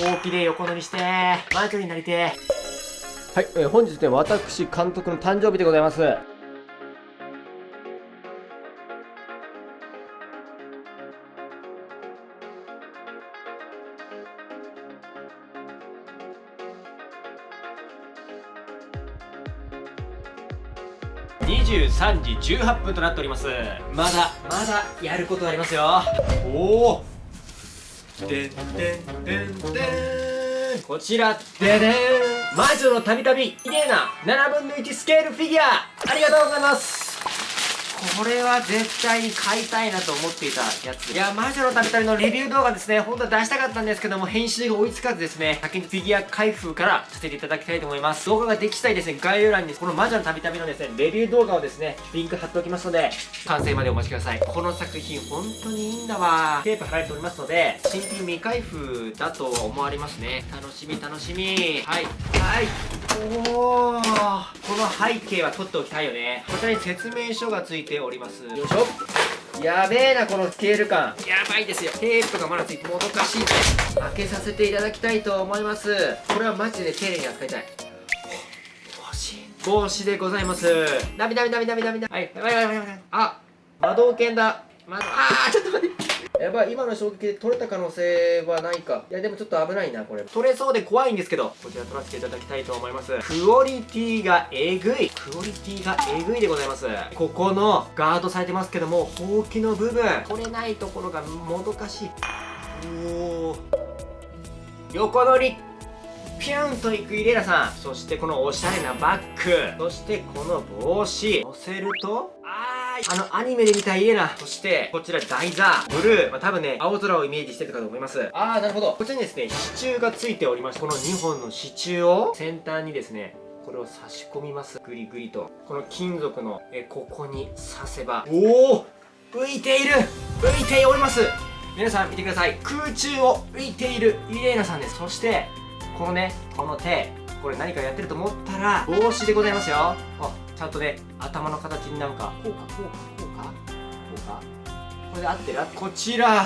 ほうきで横乗りしてマイクになりてはい、えー本日ね、私、監督の誕生日でございます。23時18分となっております。まだまだやることありますよ。おおでんでんでんでんこちらででん魔女のたびたび綺麗な7分の1スケールフィギュアありがとうございますこれは絶対に買いたいなと思っていたやついや魔女のたびたびのレビュー動画ですね。本当は出したかったんですけども編集が追いつかずですね。先にフィギュア開封からさせていただきたいと思います。動画ができ次第ですね。概要欄にこの魔女のたびたびのですねレビュー動画をですねリンク貼っておきますので完成までお待ちください。この作品本当にいいんだわ。テープ貼られておりますので新品未開封だと思われますね。楽しみ楽しみ。はい。はい。おおこの背景は撮っておきたいよね。こちらに説明書がついております。よいしょ。やべえなこのスケール感。やばいですよ。テープがまだついてもどかしい。開けさせていただきたいと思います。これはマジで丁寧に扱いたい。帽子帽子でございます。ダメダメダメダメダメ。ダメはい。やばいやばいやばいやばい。あ魔導犬だ。まあーちょっと待ってばい今の衝撃で取れた可能性はないか。いやでもちょっと危ないなこれ。取れそうで怖いんですけどこちら取らせていただきたいと思います。クオリティがえぐい。クオリティがえぐいでございます。ここのガードされてますけどもほうきの部分。取れないところがもどかしい。おお横乗り。ピュンといくイレラさん。そしてこのおしゃれなバッグ。そしてこの帽子。乗せるとあーあのアニメで見たイレナそしてこちら台座。ブルー、まあ、多分ね青空をイメージしてるかと思います。あーなるほど。こちらにですね支柱がついておりましてこの2本の支柱を先端にですねこれを差し込みます。グリグリと。この金属のえここに刺せば。おお浮いている。浮いております。皆さん見てください。空中を浮いているイレーナさんです。そしてこのねこの手。これ何かやってると思ったら帽子でございますよ。あちゃんとね頭の形になんかこうかこうかこうかこうかこれで合ってる。こちら。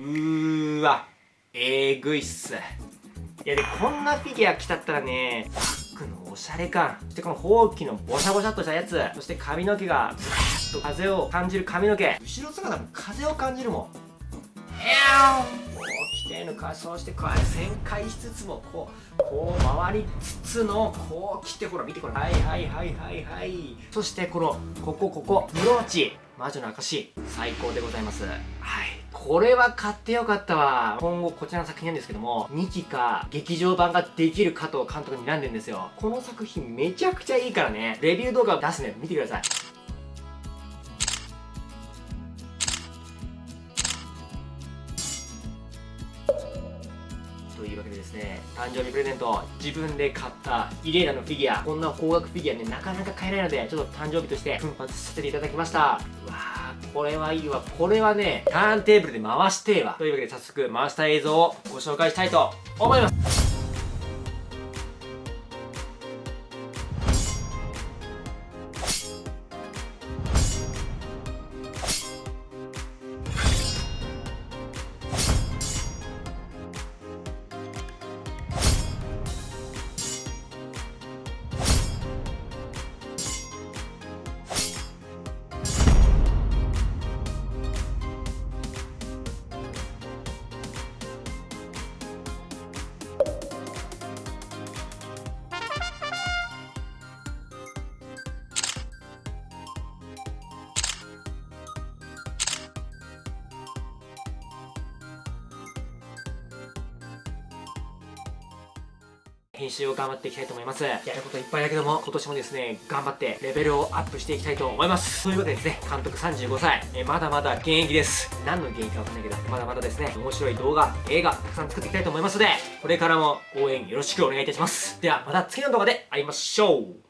うーわ。えぐいっす。いやでこんなフィギュア着たったらねバッグのおしゃれ感。そしてこのほうきのボシャボシャっとしたやつ。そして髪の毛がブワーッと風を感じる髪の毛。後ろ姿も風を感じるもん。えやーこう着てるかそうしてこう旋回しつつもこうこう回りつつのこう着てほら見てこれはいはいはいはいはい。そしてこのここここブローチ魔女の証。最高でございます。はい。これは買ってよかったわ。今後こちらの作品なんですけども2期か劇場版ができる加藤監督に選んでんですよ。この作品めちゃくちゃいいからね。レビュー動画を出すね見てください。でですね誕生日プレゼント自分で買ったイレーナのフィギュアこんな高額フィギュアねなかなか買えないのでちょっと誕生日として奮発させていただきました。うわーこれはいいわ。これはねターンテーブルで回してえわというわけで早速回した映像をご紹介したいと思います。編集を頑張っていきたいと思います。やることいっぱいだけども、今年もですね、頑張ってレベルをアップしていきたいと思います。ということでですね、監督35歳、えまだまだ現役です。何の現役かわかんないけど、まだまだですね、面白い動画、映画、たくさん作っていきたいと思いますので、これからも応援よろしくお願いいたします。では、また次の動画で会いましょう